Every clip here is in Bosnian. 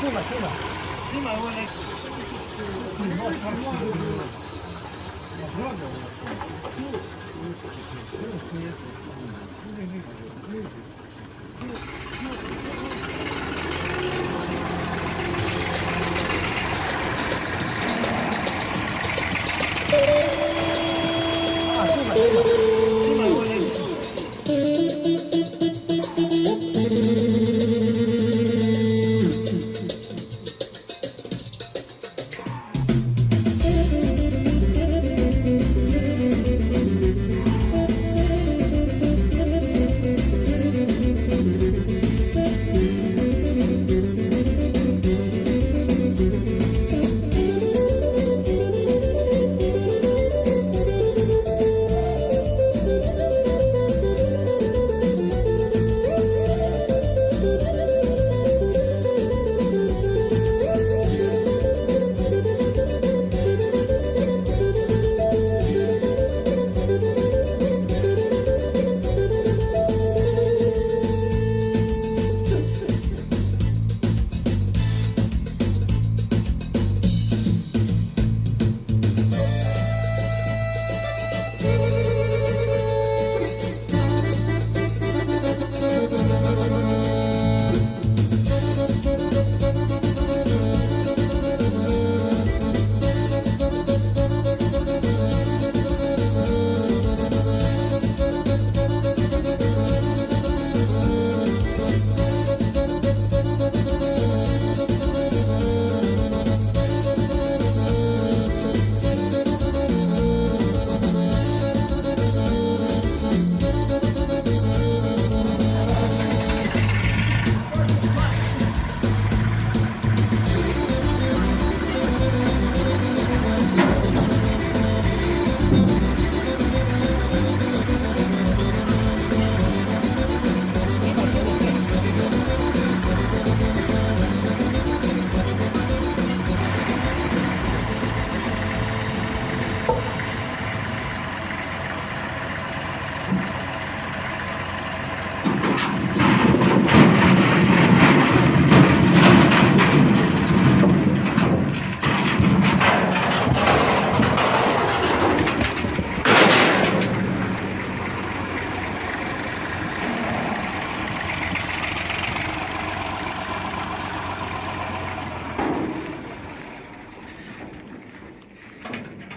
今今今今我那个，你那个什么？我那个，我那个，我那个，我那个，我那个，我那个。Thank.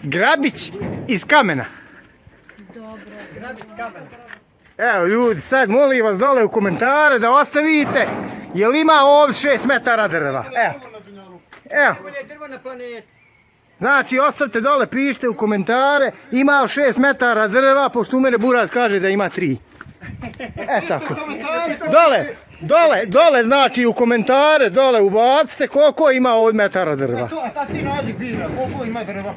Grabić iz kamena. Grabić kamena. Evo ljudi, sad molim vas dole u komentare da ostavite jel ima ovdje 6 metara drva. Evo. Evo. Bolje drvo na planeti. Znači, ostavite dole, pišite u komentare, ima li 6 metara drva, pošto u mene Buraz kaže da ima 3. E tako. Dole, dole, dole, znači u komentare, dole ubacite koliko ima od metara drva. E to, a ta ti naziv bira, koliko ima drva?